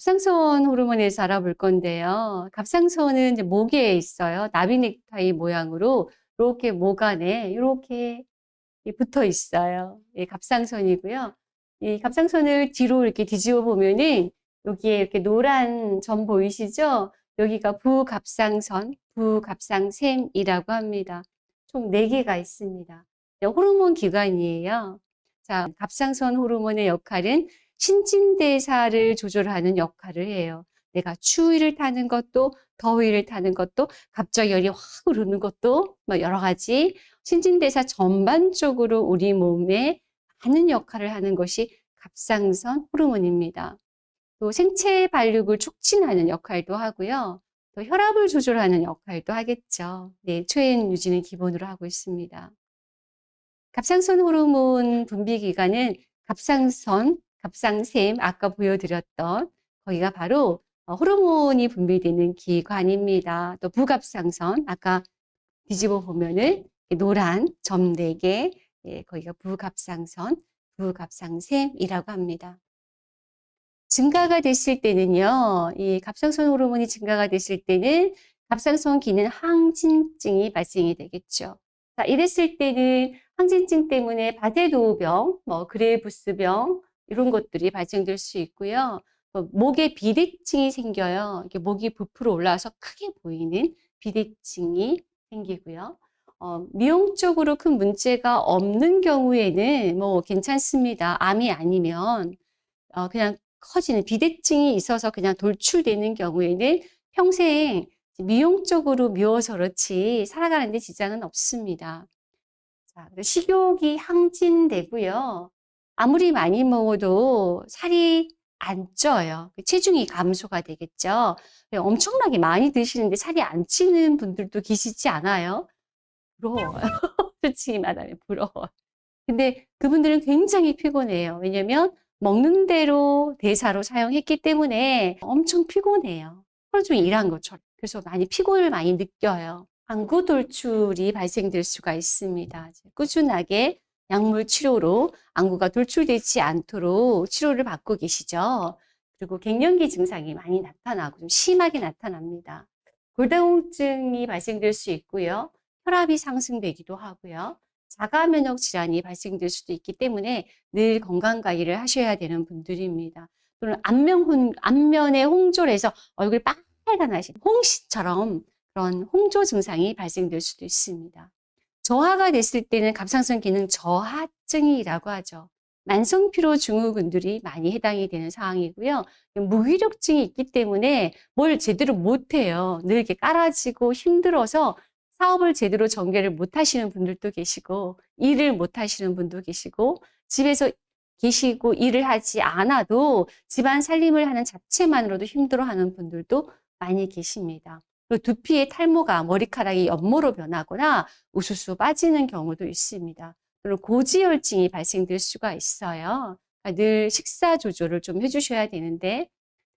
갑상선 호르몬에서 알아볼 건데요. 갑상선은 이제 목에 있어요. 나비 넥타이 모양으로 이렇게 목 안에 이렇게 붙어 있어요. 예, 갑상선이고요. 이 갑상선을 뒤로 이렇게 뒤집어 보면은 여기에 이렇게 노란 점 보이시죠? 여기가 부갑상선, 부갑상샘이라고 합니다. 총 4개가 있습니다. 네, 호르몬 기관이에요. 자, 갑상선 호르몬의 역할은 신진대사를 조절하는 역할을 해요. 내가 추위를 타는 것도 더위를 타는 것도 갑자기 열이 확 오르는 것도 뭐 여러 가지 신진대사 전반적으로 우리 몸에 많은 역할을 하는 것이 갑상선 호르몬입니다. 또 생체 발육을 촉진하는 역할도 하고요. 또 혈압을 조절하는 역할도 하겠죠. 네, 초엔 유지는 기본으로 하고 있습니다. 갑상선 호르몬 분비 기관은 갑상선, 갑상샘 아까 보여드렸던 거기가 바로 어, 호르몬이 분비되는 기관입니다. 또 부갑상선 아까 뒤집어 보면은 노란 점 4개 예, 거기가 부갑상선, 부갑상샘이라고 합니다. 증가가 됐을 때는요, 이 갑상선 호르몬이 증가가 됐을 때는 갑상선 기능 항진증이 발생이 되겠죠. 자, 이랬을 때는 항진증 때문에 바제도우병, 뭐 그레부스병 이런 것들이 발생될 수 있고요. 뭐 목에 비대증이 생겨요. 이게 목이 부풀어 올라와서 크게 보이는 비대증이 생기고요. 어, 미용적으로 큰 문제가 없는 경우에는 뭐 괜찮습니다. 암이 아니면 어, 그냥 커지는 비대증이 있어서 그냥 돌출되는 경우에는 평생 미용적으로 미워서 그렇지 살아가는 데 지장은 없습니다. 자, 식욕이 항진되고요. 아무리 많이 먹어도 살이 안 쪄요. 체중이 감소가 되겠죠. 엄청나게 많이 드시는데 살이 안 찌는 분들도 계시지 않아요? 부러워요. 솔직히 말하면 부러워요. 근데 그분들은 굉장히 피곤해요. 왜냐면 먹는 대로 대사로 사용했기 때문에 엄청 피곤해요. 하루 종일 일한 것처럼. 그래서 많이 피곤을 많이 느껴요. 방구 돌출이 발생될 수가 있습니다. 꾸준하게 약물 치료로 안구가 돌출되지 않도록 치료를 받고 계시죠. 그리고 갱년기 증상이 많이 나타나고 좀 심하게 나타납니다. 골다공증이 발생될 수 있고요. 혈압이 상승되기도 하고요. 자가 면역 질환이 발생될 수도 있기 때문에 늘 건강 관리를 하셔야 되는 분들입니다. 또는 안면 안면에 홍조해서 얼굴 빨간 나신 홍시처럼 그런 홍조 증상이 발생될 수도 있습니다. 저하가 됐을 때는 갑상선 기능 저하증이라고 하죠. 만성 피로 증후군들이 많이 해당이 되는 상황이고요. 무기력증이 있기 때문에 뭘 제대로 못해요. 늘 이렇게 깔아지고 힘들어서 사업을 제대로 전개를 못 하시는 분들도 계시고 일을 못 하시는 분도 계시고 집에서 계시고 일을 하지 않아도 집안 살림을 하는 자체만으로도 힘들어하는 분들도 많이 계십니다. 그리고 두피의 탈모가 머리카락이 연모로 변하거나 우수수 빠지는 경우도 있습니다. 그리고 고지혈증이 발생될 수가 있어요. 그러니까 늘 식사 조절을 좀 해주셔야 되는데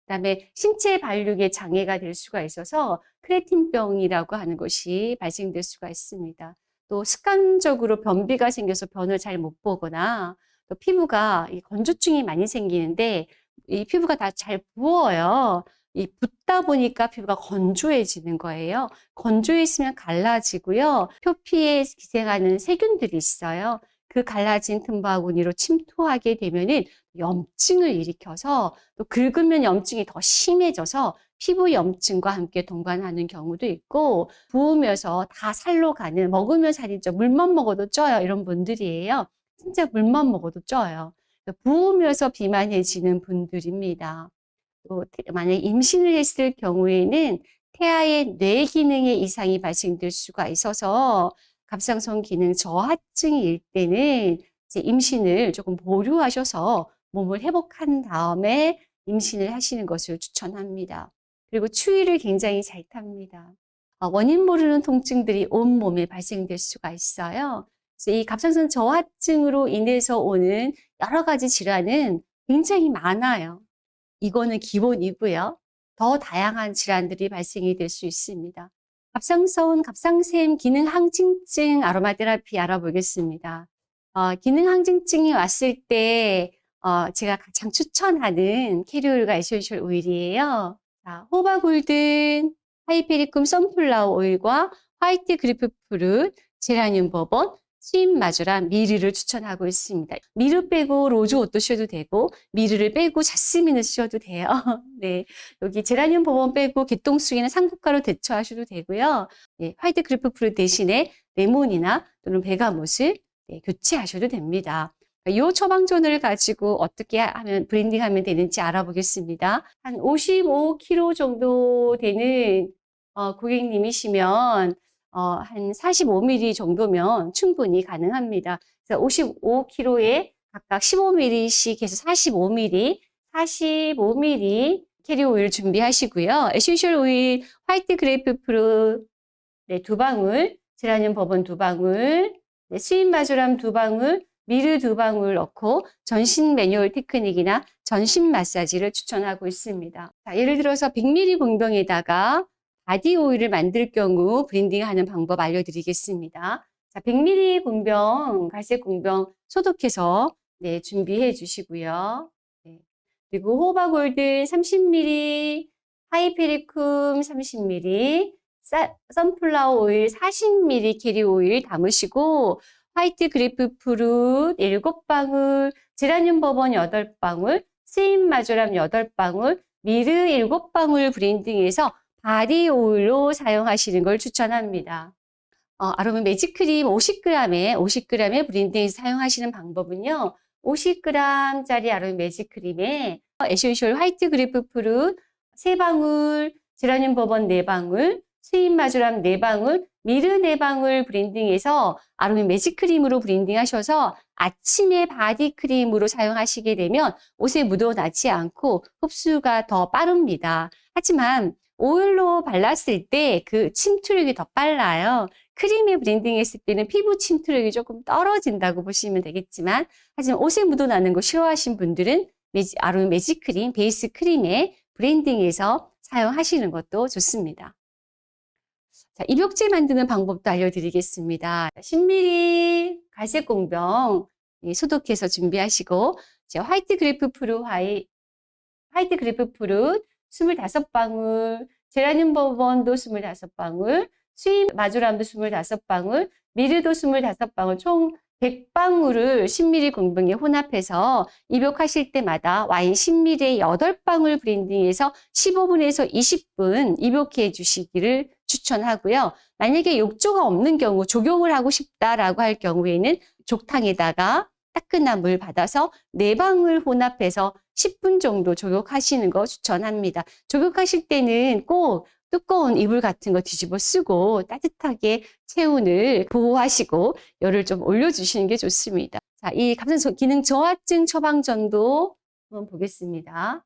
그다음에 신체 발육에 장애가 될 수가 있어서 크레틴병이라고 하는 것이 발생될 수가 있습니다. 또 습관적으로 변비가 생겨서 변을 잘 못 보거나 또 피부가 건조증이 많이 생기는데 이 피부가 다 잘 부어요. 이 붓다 보니까 피부가 건조해지는 거예요. 건조해지면 갈라지고요. 표피에 기생하는 세균들이 있어요. 그 갈라진 틈바구니로 침투하게 되면은 염증을 일으켜서 또 긁으면 염증이 더 심해져서 피부 염증과 함께 동반하는 경우도 있고 부으면서 다 살로 가는 먹으면 살이 쪄 물만 먹어도 쪄요 이런 분들이에요. 진짜 물만 먹어도 쪄요. 부으면서 비만해지는 분들입니다. 또 만약 임신을 했을 경우에는 태아의 뇌 기능에 이상이 발생될 수가 있어서 갑상선 기능 저하증일 때는 임신을 조금 보류하셔서 몸을 회복한 다음에 임신을 하시는 것을 추천합니다. 그리고 추위를 굉장히 잘 탑니다. 어, 원인 모르는 통증들이 온몸에 발생될 수가 있어요. 그래서 이 갑상선 저하증으로 인해서 오는 여러 가지 질환은 굉장히 많아요. 이거는 기본이고요. 더 다양한 질환들이 발생이 될 수 있습니다. 갑상선, 갑상샘 기능 항진증 아로마 테라피 알아보겠습니다. 어, 기능 항진증이 왔을 때 어, 제가 가장 추천하는 carrier 오일과 essential 오일이에요. 자, jojoba golden, hypericum sunflower 오일과 white grapefruit, 제라늄 bourbon, marjoram myrrh를 추천하고 있습니다. myrrh 빼고 rose otto 쓰셔도 되고 myrrh를 빼고 자스민을 쓰셔도 돼요. 네, 여기 제라늄 버번 빼고 개똥쑥이나 삼국가로 대처하셔도 되고요. 네, white grapefruit 대신에 레몬이나 또는 bergamot을 네, 교체하셔도 됩니다. 이 처방전을 가지고 어떻게 하면 blending하면 되는지 알아보겠습니다. 한 55kg 정도 되는 어, 고객님이시면 어, 한 45ml 정도면 충분히 가능합니다. 그래서 55kg에 각각 15ml씩 해서 45ml, 45ml 캐리 오일 준비하시고요. essential 오일 white grapefruit 네, 두 방울, 제라늄 버번 두 방울, 네, sweet marjoram 두 방울, myrrh 두 방울 넣고 전신 매뉴얼 테크닉이나 전신 마사지를 추천하고 있습니다. 자, 예를 들어서 100ml 공병에다가 body 오일을 만들 경우 blending하는 방법 알려드리겠습니다. 자, 100ml 공병, 갈색 공병 소독해서 네, 준비해 주시고요. 네. 그리고 jojoba gold 30ml, hypericum 30ml, 사, sunflower 오일 40ml 캐리 오일 담으시고 white grapefruit 7방울, 제라늄 버번 8방울, sweet marjoram 8방울, myrrh 7방울 blending해서 body 오일로 사용하시는 걸 추천합니다. 어, 아로마 매직크림 50g에 50g의 브랜딩에서 사용하시는 방법은요. 50g짜리 아로마 magic 크림에 essential white grapefruit 3방울, 제라늄 버번 4방울, sweet marjoram 4방울, myrrh 4방울 blending해서 아로마 magic 크림으로 blending하셔서 아침에 body 크림으로 사용하시게 되면 옷에 묻어나지 않고 흡수가 더 빠릅니다. 하지만 오일로 발랐을 때 그 침투력이 더 빨라요. 크림에 blending 했을 때는 피부 침투력이 조금 떨어진다고 보시면 되겠지만 하지만 옷에 묻어나는 거 싫어하신 분들은 매지, 아로마 매직 크림, 베이스 크림에 blending해서 사용하시는 것도 좋습니다. 자, 입욕제 만드는 방법도 알려드리겠습니다. 10ml 갈색 공병 소독해서 준비하시고 white grapefruit 화이, white grapefruit 25방울, 제라늄 bourbon도 25방울, 수입 마조람도 25방울, 미르도 25방울, 총 100방울을 10ml 공병에 혼합해서 입욕하실 때마다 와인 10ml에 8방울 브랜딩해서 15분에서 20분 입욕해 주시기를 추천하고요. 만약에 욕조가 없는 경우 조경을 하고 싶다라고 할 경우에는 족탕에다가 따끈한 물 받아서 네 방울 혼합해서 10분 정도 조격하시는 거 추천합니다. 조격하실 때는 꼭 두꺼운 이불 같은 거 뒤집어 쓰고 따뜻하게 체온을 보호하시고 열을 좀 올려주시는 게 좋습니다. 자, 이 갑상선 기능 저하증 처방전도 한번 보겠습니다.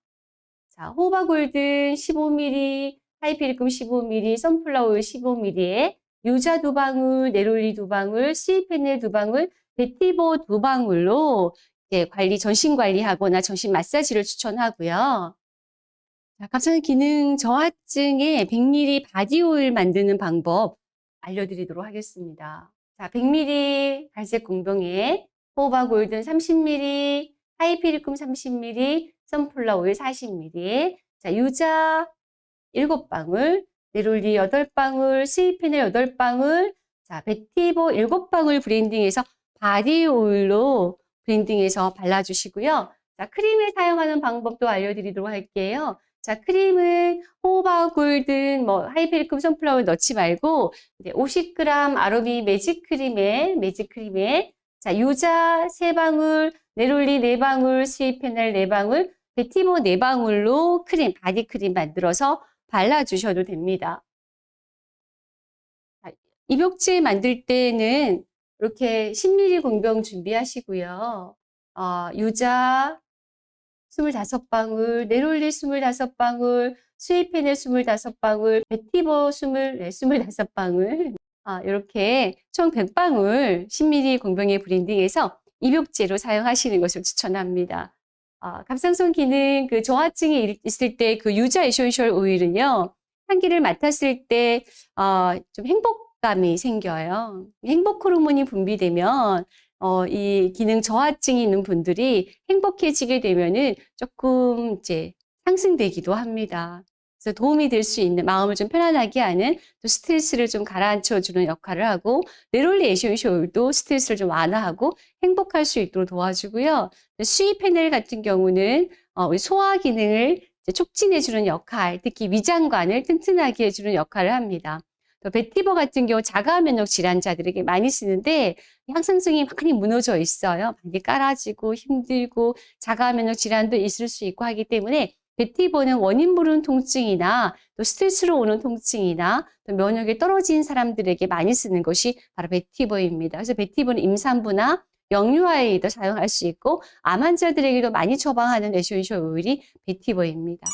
자, jojoba golden 15ml, hypericum 15ml, sunflower 오일 15ml에 유자 두 방울, neroli 두 방울, sweet fennel 두 방울, vetiver 두 방울로 관리, 전신 관리하거나 전신 마사지를 추천하고요. 갑상선 기능 저하증에 100ml body 오일 만드는 방법 알려드리도록 하겠습니다. 자, 100ml 갈색 공병에 jojoba golden 30ml, hypericum 30ml, sunflower 오일 40ml, 자, 유자 7방울, neroli 8방울, sweet fennel 8방울, 자, vetiver 7방울 blending해서 body 오일로 blending해서 발라주시고요. 자, 크림을 사용하는 방법도 알려드리도록 할게요. 자, 크림은 jojoba golden, 뭐, hypericum sunflower 넣지 말고, 50g 아로미 매직 크림에, 매직 크림에, 자, 유자 3방울, neroli 4방울, sweet fennel 4방울, vetiver 4방울로 크림, body 크림 만들어서 발라주셔도 됩니다. 입욕제 만들 때는 이렇게 10ml 공병 준비하시고요. 어, 유자 25방울, neroli 25방울, sweet fennel 25방울, vetiver 20, 네, 25방울 아, 이렇게 총 100방울 10ml 공병에 blending해서 입욕제로 사용하시는 것을 추천합니다. 아, 갑상선 기능 그 저하증이 있을 때 그 유자 essential 오일은요. 향기를 맡았을 때 어, 좀 행복감이 생겨요. 행복 호르몬이 분비되면 어, 이 기능 저하증이 있는 분들이 행복해지게 되면은 조금 이제 상승되기도 합니다. 그래서 도움이 될 수 있는 마음을 좀 편안하게 하는 또 스트레스를 좀 가라앉혀 주는 역할을 하고 neroli essential 오일도 스트레스를 좀 완화하고 행복할 수 있도록 도와주고요. sweet fennel 같은 경우는 어, 소화 기능을 촉진해 주는 역할, 특히 위장관을 튼튼하게 해주는 역할을 합니다. 또 vetiver 같은 경우 자가 면역 질환자들에게 많이 쓰는데 항상성이 많이 무너져 있어요. 많이 까라지고 힘들고 자가 면역 질환도 있을 수 있고 하기 때문에 vetiver는 원인 모르는 통증이나 또 스트레스로 오는 통증이나 또 면역이 떨어진 사람들에게 많이 쓰는 것이 바로 vetiver입니다. 그래서 vetiver는 임산부나 영유아에도 사용할 수 있고 암 환자들에게도 많이 처방하는 에센셜 오일이 베티버입니다.